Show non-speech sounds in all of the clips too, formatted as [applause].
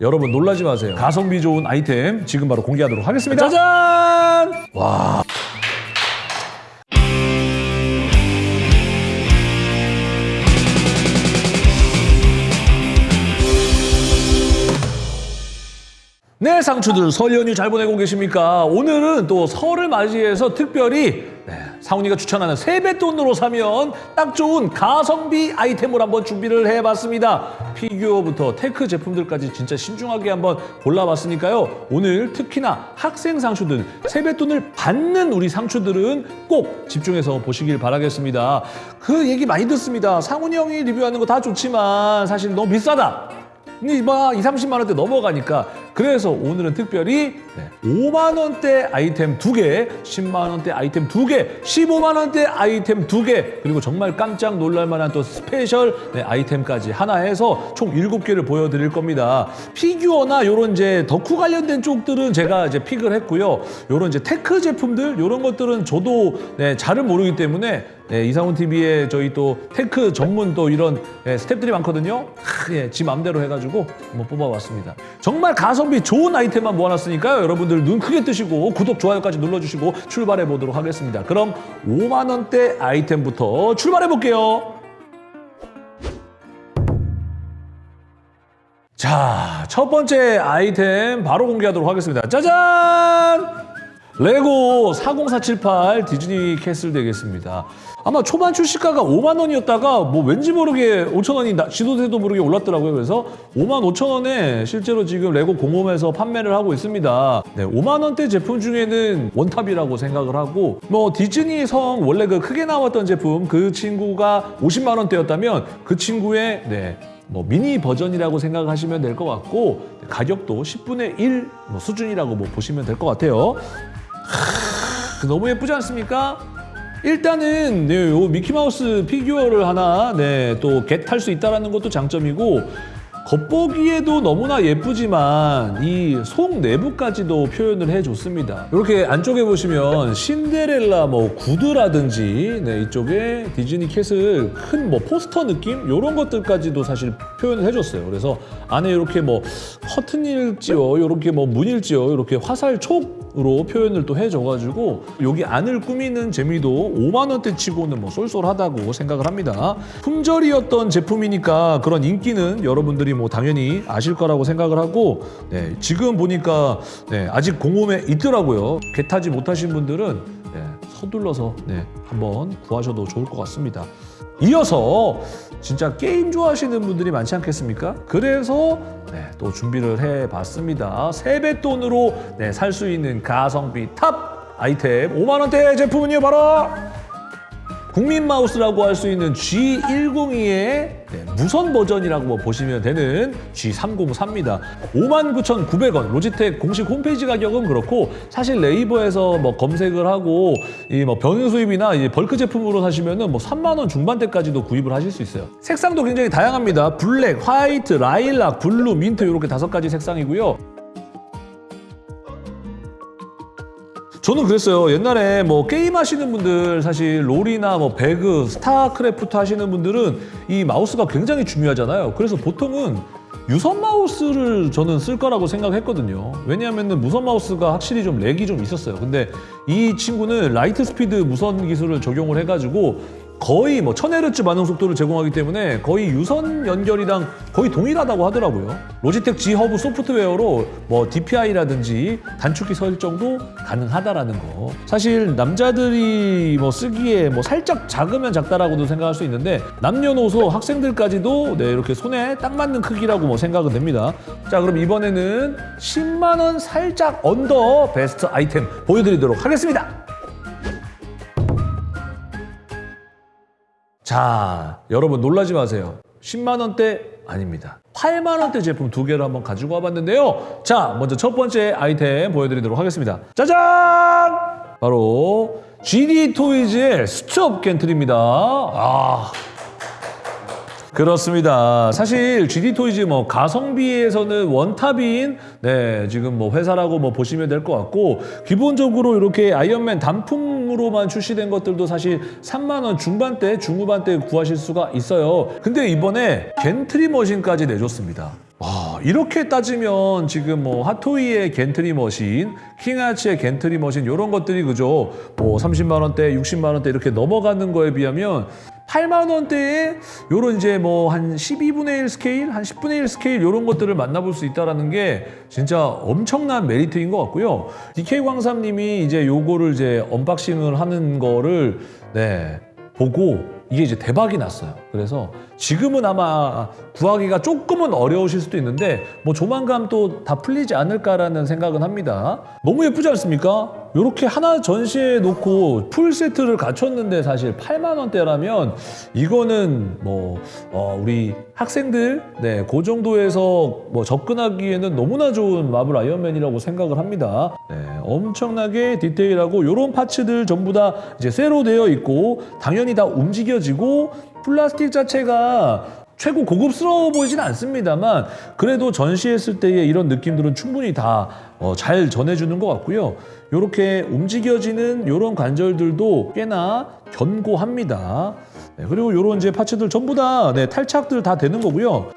여러분 놀라지 마세요. 가성비 좋은 아이템 지금 바로 공개하도록 하겠습니다. 짜잔! 와. 네, 상추들 설 연휴 잘 보내고 계십니까? 오늘은 또 설을 맞이해서 특별히 네, 상훈이가 추천하는 세뱃돈으로 사면 딱 좋은 가성비 아이템을 한번 준비를 해봤습니다. 피규어부터 tech 제품들까지 진짜 신중하게 한번 골라봤으니까요. 오늘 특히나 학생 상추들, 세뱃돈을 받는 우리 상추들은 꼭 집중해서 보시길 바라겠습니다. 그 얘기 많이 듣습니다. 상훈이 형이 리뷰하는 거 다 좋지만 사실 너무 비싸다. 근데 막 2, 30만 원대 넘어가니까 그래서 오늘은 특별히 5만 원대 아이템 2개, 10만 원대 아이템 2개, 15만 원대 아이템 2개, 그리고 정말 깜짝 놀랄 만한 또 special 네, 아이템까지 하나 해서 총 7개를 보여드릴 겁니다. 피규어나 요런 이제 덕후 관련된 쪽들은 제가 이제 pick을 했고요. 요런 이제 tech 제품들 요런 것들은 저도 네, 잘은 모르기 때문에 네, 이상훈 TV에 저희 또 tech 전문 또 이런 예, 스탭들이 많거든요. 하, 예, 지 맘대로 해가지고 한번 뽑아봤습니다. 정말 가성비 좋은 아이템만 모아놨으니까요. 여러분들 눈 크게 뜨시고 구독, 좋아요까지 눌러주시고 출발해 보도록 하겠습니다. 그럼 5만 원대 아이템부터 출발해 볼게요. 자, 첫 번째 아이템 바로 공개하도록 하겠습니다. 짜잔! 레고 40478 디즈니 캐슬 되겠습니다. 아마 초반 출시가가 5만 원이었다가 뭐 왠지 모르게 5천 원이 나- 지도새도 모르게 올랐더라고요. 그래서 5만 5천 원에 실제로 지금 레고 공홈에서 판매를 하고 있습니다. 네, 5만 원대 제품 중에는 원탑이라고 생각을 하고 뭐 디즈니 성 원래 그 크게 나왔던 제품 그 친구가 50만 원대였다면 그 친구의 네, 뭐 미니 버전이라고 생각하시면 될 것 같고 가격도 10분의 1뭐 수준이라고 뭐 보시면 될 것 같아요. 하, 너무 예쁘지 않습니까? 일단은 네, 요 미키마우스 피규어를 하나 네, 또 get할 수 있다는 것도 장점이고 겉보기에도 너무나 예쁘지만 이 속 내부까지도 표현을 해줬습니다. 이렇게 안쪽에 보시면 신데렐라 뭐 구두라든지 네, 이쪽에 디즈니 캐슬 큰 뭐 포스터 느낌 이런 것들까지도 사실 표현을 해줬어요. 그래서 안에 이렇게 뭐 커튼일지요, 이렇게 뭐 문일지요, 이렇게 화살 촉 으로 표현을 또 해줘가지고 여기 안을 꾸미는 재미도 5만 원대 치고는 뭐 쏠쏠하다고 생각을 합니다. 품절이었던 제품이니까 그런 인기는 여러분들이 뭐 당연히 아실 거라고 생각을 하고 네, 지금 보니까 네, 아직 공홈에 있더라고요. get하지 못하신 분들은 네, 서둘러서 네, 한번 구하셔도 좋을 것 같습니다. 이어서 진짜 게임 좋아하시는 분들이 많지 않겠습니까? 그래서 네, 또 준비를 해봤습니다. 세뱃돈으로 네, 살 수 있는 가성비 탑 아이템 5만 원대 제품은요 바로 국민 마우스라고 할 수 있는 G102의 무선 버전이라고 뭐 보시면 되는 G304입니다. 59,900원 로지텍 공식 홈페이지 가격은 그렇고 사실 네이버에서 뭐 검색을 하고 이 뭐 병행 수입이나 이 벌크 제품으로 사시면은 뭐 3만 원 중반대까지도 구입을 하실 수 있어요. 색상도 굉장히 다양합니다. 블랙, 화이트, 라일락, 블루, 민트 이렇게 다섯 가지 색상이고요. 저는 그랬어요. 옛날에 뭐 게임 하시는 분들 사실 롤이나 뭐 배그, 스타크래프트 하시는 분들은 이 마우스가 굉장히 중요하잖아요. 그래서 보통은 유선 마우스를 저는 쓸 거라고 생각했거든요. 왜냐하면 무선 마우스가 확실히 좀 lag이 좀 있었어요. 근데 이 친구는 라이트 스피드 무선 기술을 적용을 해가지고 거의 뭐 1000Hz 반응 속도를 제공하기 때문에 거의 유선 연결이랑 거의 동일하다고 하더라고요. 로지텍 G 허브 소프트웨어로 뭐 DPI라든지 단축키 설정도 가능하다라는 거. 사실 남자들이 뭐 쓰기에 뭐 살짝 작으면 작다라고도 생각할 수 있는데 남녀노소 학생들까지도 네, 이렇게 손에 딱 맞는 크기라고 뭐 생각은 됩니다. 자, 그럼 이번에는 10만 원 살짝 언더 베스트 아이템 보여드리도록 하겠습니다. 자, 여러분 놀라지 마세요. 10만 원대 아닙니다. 8만 원대 제품 두 개를 한번 가지고 와봤는데요. 자, 먼저 첫 번째 아이템 보여드리도록 하겠습니다. 짜잔! 바로 ZD 토이즈의 스톱 gantry입니다. 아, 그렇습니다. 사실 ZD 토이즈 뭐 가성비에서는 원탑인 네 지금 뭐 회사라고 뭐 보시면 될 것 같고 기본적으로 이렇게 아이언맨 단품 으로만 출시된 것들도 사실 3만 원 중반대 중후반대 구하실 수가 있어요. 근데 이번에 gantry 머신까지 내줬습니다. 아, 이렇게 따지면 지금 뭐 핫토이의 gantry 머신, 킹아츠의 gantry 머신 이런 것들이 그죠? 뭐 30만 원대, 60만 원대 이렇게 넘어가는 거에 비하면 8만 원대에 요런 이제 뭐 한 12분의 1 스케일, 한 10분의 1 스케일 이런 것들을 만나볼 수 있다라는 게 진짜 엄청난 메리트인 것 같고요. DK 광삼님이 이제 요거를 이제 unboxing을 하는 거를 네 보고 이게 이제 대박이 났어요. 그래서 지금은 아마 구하기가 조금은 어려우실 수도 있는데 뭐 조만간 또 다 풀리지 않을까라는 생각은 합니다. 너무 예쁘지 않습니까? 이렇게 하나 전시해 놓고 풀 세트를 갖췄는데 사실 8만 원대라면 이거는 뭐 어, 우리 학생들 네, 그 정도에서 뭐 접근하기에는 너무나 좋은 마블 아이언맨이라고 생각을 합니다. 네, 엄청나게 디테일하고 이런 파츠들 전부 다 이제 쇠로 되어 있고 당연히 다 움직여지고 플라스틱 자체가 최고 고급스러워 보이진 않습니다만 그래도 전시했을 때의 이런 느낌들은 충분히 다잘 전해주는 것 같고요. 이렇게 움직여지는 이런 관절들도 꽤나 견고합니다. 네, 그리고 이런 이제 parts들 전부 다 네, 탈착들 다 되는 거고요.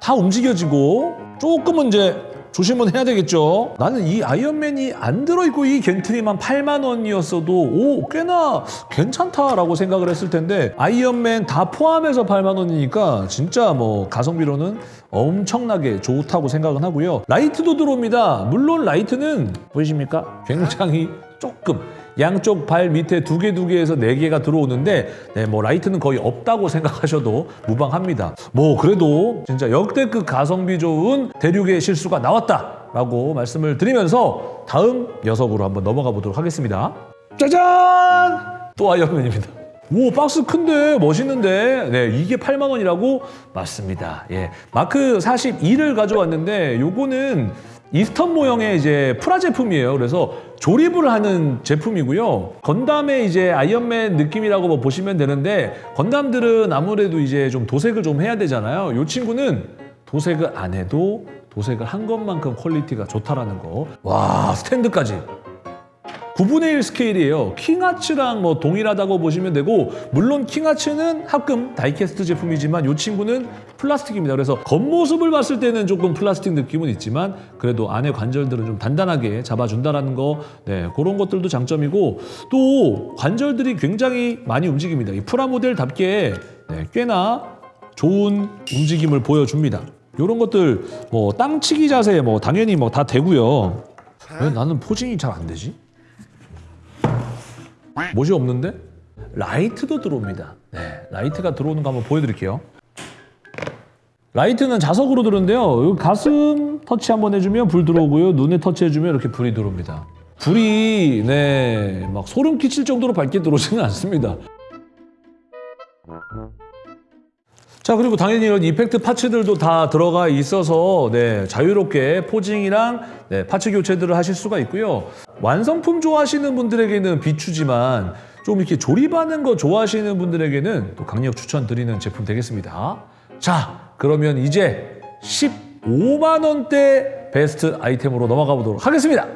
다 움직여지고 조금은 이제 조심은 해야 되겠죠. 나는 이 아이언맨이 안 들어있고 이 gantry만 8만 원이었어도 오 꽤나 괜찮다라고 생각을 했을 텐데 아이언맨 다 포함해서 8만 원이니까 진짜 뭐 가성비로는 엄청나게 좋다고 생각은 하고요. 라이트도 들어옵니다. 물론 라이트는 보이십니까? 굉장히 조금 양쪽 발 밑에 두 개 두 개에서 네 개가 들어오는데 네, 뭐 라이트는 거의 없다고 생각하셔도 무방합니다. 뭐 그래도 진짜 역대급 가성비 좋은 대륙의 실수가 나왔다라고 말씀을 드리면서 다음 녀석으로 한번 넘어가 보도록 하겠습니다. 짜잔! 또 아이언맨입니다. 오 박스 큰데 멋있는데 네 이게 8만 원이라고 맞습니다. 예 마크 42를 가져왔는데 요거는 이스턴 모형의 이제 프라 제품이에요. 그래서 조립을 하는 제품이고요. 건담의 이제 아이언맨 느낌이라고 뭐 보시면 되는데 건담들은 아무래도 이제 좀 도색을 좀 해야 되잖아요. 이 친구는 도색을 안 해도 도색을 한 것만큼 퀄리티가 좋다라는 거. 와 스탠드까지. 9분의 1 스케일이에요. 킹아츠랑 뭐 동일하다고 보시면 되고 물론 킹아츠는 합금 다이캐스트 제품이지만 이 친구는 플라스틱입니다. 그래서 겉모습을 봤을 때는 조금 플라스틱 느낌은 있지만 그래도 안에 관절들은 좀 단단하게 잡아준다라는 거 네, 그런 것들도 장점이고 또 관절들이 굉장히 많이 움직입니다. 이 프라모델답게 네, 꽤나 좋은 움직임을 보여줍니다. 이런 것들 뭐 땅치기 자세 뭐 당연히 뭐 다 되고요. 왜 나는 포징이 잘 안 되지? 못이 없는데? 라이트도 들어옵니다. 네, 라이트가 들어오는 거 한번 보여드릴게요. 라이트는 자석으로 들어오는데요. 여기 가슴 터치 한번 해주면 불 들어오고요. 눈에 터치해주면 이렇게 불이 들어옵니다. 불이 네, 막 소름 끼칠 정도로 밝게 들어오지는 않습니다. 자 그리고 당연히 이런 effect parts들도 다 들어가 있어서 네, 자유롭게 posing이랑 네, parts 교체들을 하실 수가 있고요. 완성품 좋아하시는 분들에게는 비추지만 좀 이렇게 조립하는 거 좋아하시는 분들에게는 또 강력 추천드리는 제품 되겠습니다. 자 그러면 이제 15만 원대 베스트 아이템으로 넘어가 보도록 하겠습니다.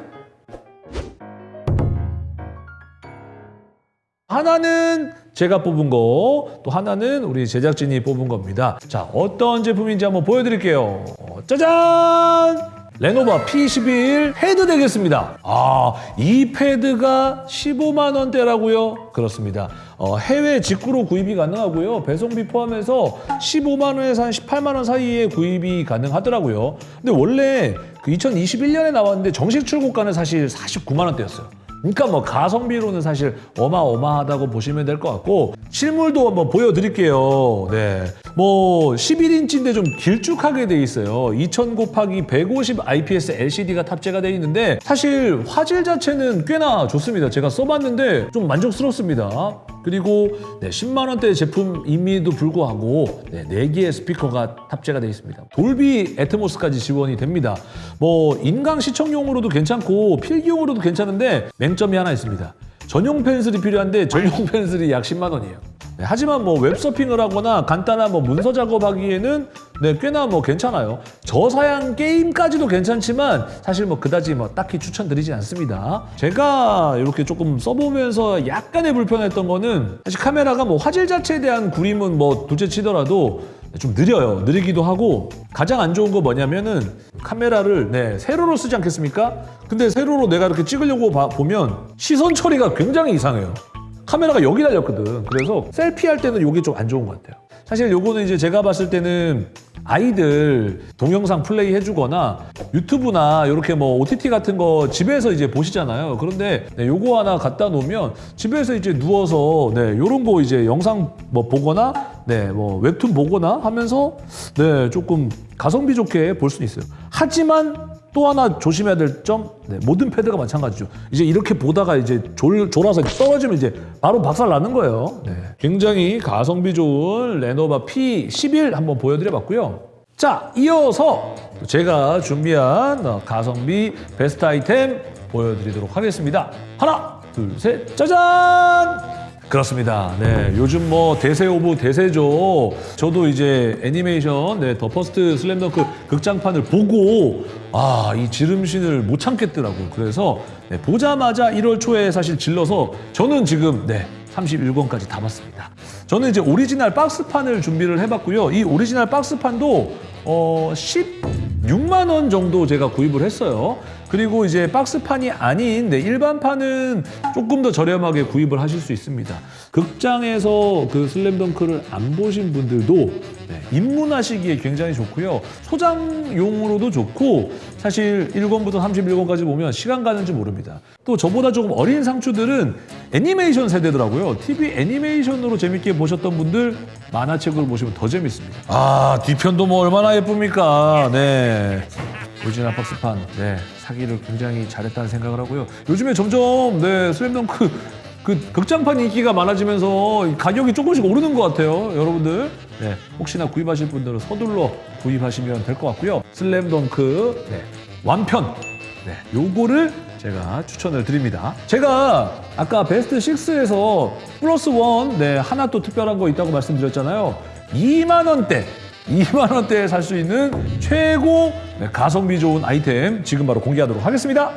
하나는 제가 뽑은 거, 또 하나는 우리 제작진이 뽑은 겁니다. 자, 어떤 제품인지 한번 보여드릴게요. 짜잔! 레노바 P11 패드 되겠습니다. 아, 이 패드가 15만 원대라고요? 그렇습니다. 어, 해외 직구로 구입이 가능하고요. 배송비 포함해서 15만 원에서 한 18만 원 사이에 구입이 가능하더라고요. 근데 원래 그 2021년에 나왔는데 정식 출고가는 사실 49만 원대였어요. 그러니까 뭐 가성비로는 사실 어마어마하다고 보시면 될 것 같고 실물도 한번 보여드릴게요. 네, 뭐 11인치인데 좀 길쭉하게 돼 있어요. 2000 곱하기 150 IPS LCD가 탑재가 돼 있는데 사실 화질 자체는 꽤나 좋습니다. 제가 써봤는데 좀 만족스럽습니다. 그리고 네, 10만 원대 제품임에도 불구하고 네, 4개의 스피커가 탑재가 되어 있습니다. 돌비 애트모스까지 지원이 됩니다. 뭐 인강 시청용으로도 괜찮고 필기용으로도 괜찮은데 맹점이 하나 있습니다. 전용 펜슬이 필요한데 전용 [laughs] 펜슬이 약 10만 원이에요. 네, 하지만 뭐 웹서핑을 하거나 간단한 뭐 문서 작업하기에는 네, 꽤나 뭐 괜찮아요. 저사양 게임까지도 괜찮지만 사실 뭐 그다지 뭐 딱히 추천드리지 않습니다. 제가 이렇게 조금 써보면서 약간의 불편했던 거는 사실 카메라가 뭐 화질 자체에 대한 구림은 뭐 둘째 치더라도 좀 느려요. 느리기도 하고 가장 안 좋은 거 뭐냐면은 카메라를 네, 세로로 쓰지 않겠습니까? 근데 세로로 내가 이렇게 찍으려고 봐- 보면 시선 처리가 굉장히 이상해요. 카메라가 여기 달렸거든. 그래서 셀피 할 때는 이게 좀 안 좋은 것 같아요. 사실 요거는 이제 제가 봤을 때는 아이들 동영상 플레이 해주거나 유튜브나 이렇게 뭐 OTT 같은 거 집에서 이제 보시잖아요. 그런데 네, 요거 하나 갖다 놓으면 집에서 이제 누워서 네, 요런 거 이제 영상 뭐 보거나 네, 뭐 웹툰 보거나 하면서 네, 조금 가성비 좋게 볼 수는 있어요. 하지만 또 하나 조심해야 될 점, 네, 모든 패드가 마찬가지죠. 이제 이렇게 보다가 이제 졸, 졸아서 떨어지면 이제 바로 박살 나는 거예요. 네. 굉장히 가성비 좋은 레노버 P11 한번 보여드려 봤고요. 자, 이어서 제가 준비한 어, 가성비 베스트 아이템 보여드리도록 하겠습니다. 하나, 둘, 셋, 짜잔! 그렇습니다. 네, 요즘 뭐 대세 of 대세죠. 저도 이제 애니메이션 네, 더 퍼스트 슬램덩크 극장판을 보고 아, 이 지름신을 못 참겠더라고요. 그래서 네, 보자마자 1월 초에 사실 질러서 저는 지금 네, 31권까지 다 봤습니다. 저는 이제 오리지널 박스판을 준비를 해봤고요. 이 오리지널 박스판도 어, 16만 원 정도 제가 구입을 했어요. 그리고 이제 박스판이 아닌 네, 일반판은 조금 더 저렴하게 구입을 하실 수 있습니다. 극장에서 그 슬램덩크를 안 보신 분들도 네, 입문하시기에 굉장히 좋고요. 소장용으로도 좋고 사실 1권부터 31권까지 보면 시간 가는 줄 모릅니다. 또 저보다 조금 어린 상추들은 애니메이션 세대더라고요. TV 애니메이션으로 재밌게 보셨던 분들 만화책으로 보시면 더 재밌습니다. 아 뒤편도 뭐 얼마나 예쁩니까? 네. 오리지널 박스판 네 사기를 굉장히 잘했다는 생각을 하고요. 요즘에 점점 네 슬램덩크 그 극장판 인기가 많아지면서 가격이 조금씩 오르는 것 같아요, 여러분들. 네, 혹시나 구입하실 분들은 서둘러 구입하시면 될 것 같고요. 슬램덩크 네, 완편 네, 요거를 제가 추천을 드립니다. 제가 아까 베스트 6에서 플러스 원 네, 하나 또 특별한 거 있다고 말씀드렸잖아요. 2만 원대 2만 원대에 살 수 있는 최고 네, 가성비 좋은 아이템 지금 바로 공개하도록 하겠습니다.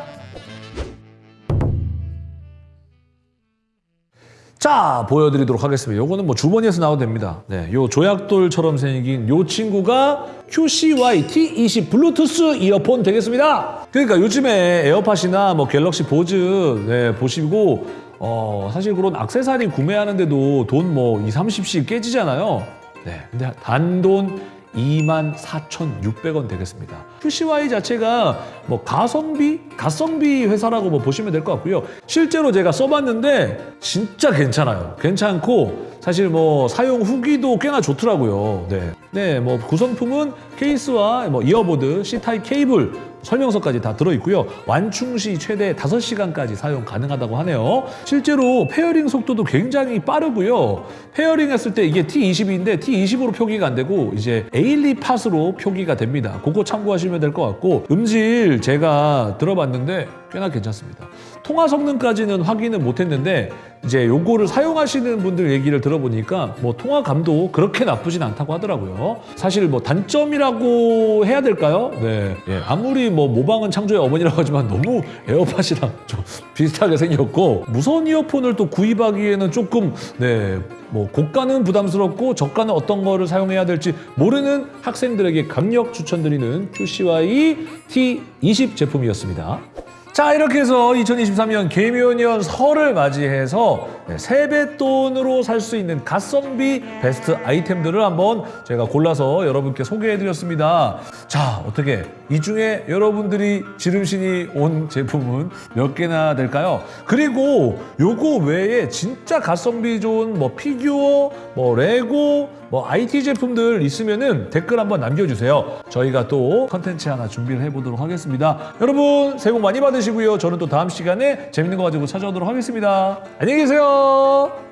자, 보여드리도록 하겠습니다. 요거는 뭐 주머니에서 나와도 됩니다. 네, 요 조약돌처럼 생긴 요 친구가 QCY T20 블루투스 이어폰 되겠습니다. 그러니까 요즘에 에어팟이나 뭐 갤럭시 보즈 네, 보시고 어, 사실 그런 악세사리 구매하는데도 돈 뭐 2, 30씩 깨지잖아요. 네, 근데 단돈 24,600원 되겠습니다. QCY 자체가 뭐 가성비, 가성비 회사라고 뭐 보시면 될 것 같고요. 실제로 제가 써봤는데 진짜 괜찮아요. 괜찮고 사실 뭐 사용 후기도 꽤나 좋더라고요. 네, 네, 뭐 구성품은 케이스와 뭐 earbud, C 타입 케이블 설명서까지 다 들어있고요. 완충 시 최대 5시간까지 사용 가능하다고 하네요. 실제로 pairing 속도도 굉장히 빠르고요. pairing 했을 때 이게 T20인데 T20으로 표기가 안 되고 이제 에어팟으로 표기가 됩니다. 그거 참고하시면 될 것 같고 음질 제가 들어봤는데 꽤나 괜찮습니다. 통화 성능까지는 확인은 못했는데 이제 요거를 사용하시는 분들 얘기를 들어보니까 뭐 통화감도 그렇게 나쁘진 않다고 하더라고요. 사실 뭐 단점이라고 해야 될까요? 네. 예, 아무리 뭐 모방은 창조의 어머니라고 하지만 너무 에어팟이랑 좀 [laughs] 비슷하게 생겼고 무선 이어폰을 또 구입하기에는 조금 네. 뭐 고가는 부담스럽고 저가는 어떤 거를 사용해야 될지 모르는 학생들에게 강력 추천드리는 QCY T20 제품이었습니다. 자 이렇게 해서 2023년 개묘년 설을 맞이해서 네, 세뱃돈으로 살 수 있는 가성비 베스트 아이템들을 한번 제가 골라서 여러분께 소개해드렸습니다. 자 어떻게 이 중에 여러분들이 지름신이 온 제품은 몇 개나 될까요? 그리고 요거 외에 진짜 가성비 좋은 뭐 피규어, 뭐 레고, 뭐 IT 제품들 있으면은 댓글 한번 남겨주세요. 저희가 또 컨텐츠 하나 준비를 해보도록 하겠습니다. 여러분 새해 복 많이 받으시고요. 저는 또 다음 시간에 재밌는 거 가지고 찾아오도록 하겠습니다. 안녕히 계세요.